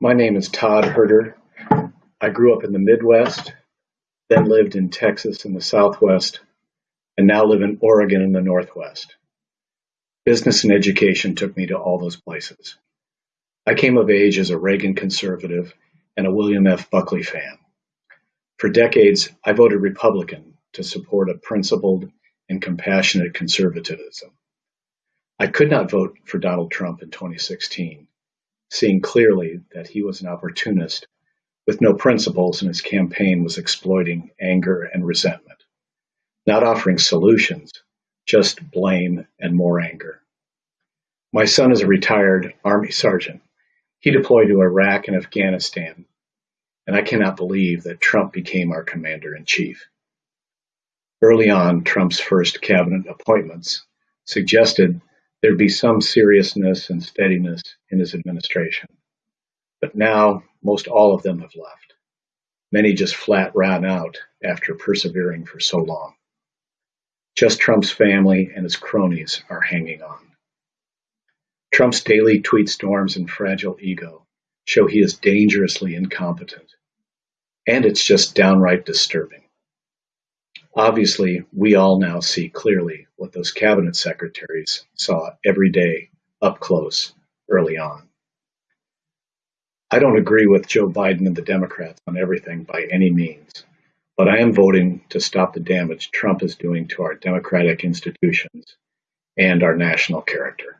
My name is Todd Herter. I grew up in the Midwest, then lived in Texas in the Southwest, and now live in Oregon in the Northwest. Business and education took me to all those places. I came of age as a Reagan conservative and a William F. Buckley fan. For decades, I voted Republican to support a principled and compassionate conservatism. I could not vote for Donald Trump in 2016 seeing clearly that he was an opportunist with no principles and his campaign was exploiting anger and resentment, not offering solutions, just blame and more anger. My son is a retired Army sergeant. He deployed to Iraq and Afghanistan, and I cannot believe that Trump became our commander in chief. Early on, Trump's first cabinet appointments suggested there'd be some seriousness and steadiness in his administration. But now, most all of them have left. Many just flat ran out after persevering for so long. Just Trump's family and his cronies are hanging on. Trump's daily tweet storms and fragile ego show he is dangerously incompetent. And it's just downright disturbing. Obviously, we all now see clearly what those cabinet secretaries saw every day up close early on. I don't agree with Joe Biden and the Democrats on everything by any means, but I am voting to stop the damage Trump is doing to our democratic institutions and our national character.